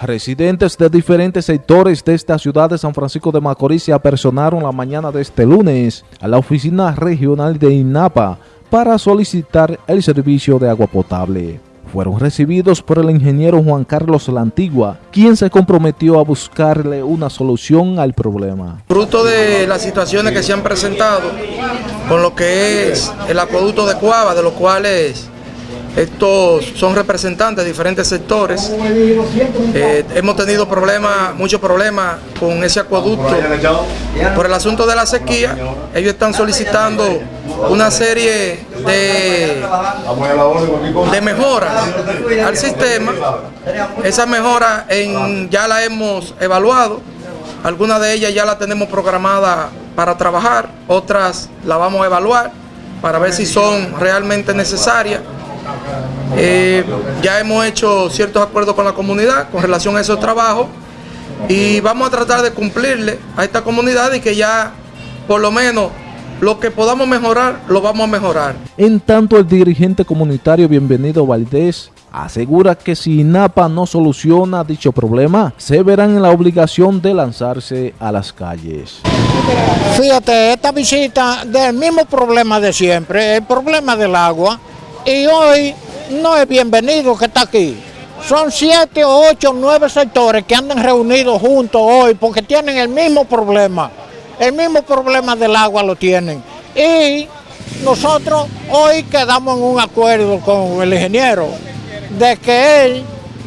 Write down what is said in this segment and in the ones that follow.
Residentes de diferentes sectores de esta ciudad de San Francisco de Macorís se apersonaron la mañana de este lunes a la oficina regional de INAPA para solicitar el servicio de agua potable. Fueron recibidos por el ingeniero Juan Carlos La Antigua, quien se comprometió a buscarle una solución al problema. Fruto de las situaciones que se han presentado con lo que es el acueducto de Cuava, de los cuales estos son representantes de diferentes sectores. Eh, hemos tenido problemas, muchos problemas con ese acueducto. Por el asunto de la sequía, ellos están solicitando una serie de, de mejoras al sistema. Esa mejora en, ya la hemos evaluado. Algunas de ellas ya la tenemos programada para trabajar, otras la vamos a evaluar para ver si son realmente necesarias. Eh, ya hemos hecho ciertos acuerdos con la comunidad con relación a esos trabajos y vamos a tratar de cumplirle a esta comunidad y que ya por lo menos lo que podamos mejorar, lo vamos a mejorar. En tanto, el dirigente comunitario Bienvenido Valdés asegura que si INAPA no soluciona dicho problema, se verán en la obligación de lanzarse a las calles. Fíjate, esta visita del mismo problema de siempre, el problema del agua, y hoy no es bienvenido que está aquí. Son siete, ocho, nueve sectores que andan reunidos juntos hoy porque tienen el mismo problema. El mismo problema del agua lo tienen. Y nosotros hoy quedamos en un acuerdo con el ingeniero de que él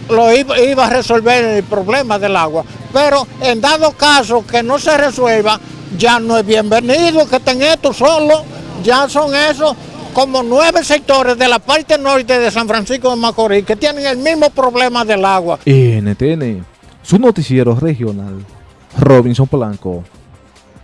lo iba, iba a resolver el problema del agua. Pero en dado caso que no se resuelva, ya no es bienvenido que estén estos solo, ya son esos como nueve sectores de la parte norte de San Francisco de Macorís que tienen el mismo problema del agua. NTN, su noticiero regional, Robinson Polanco.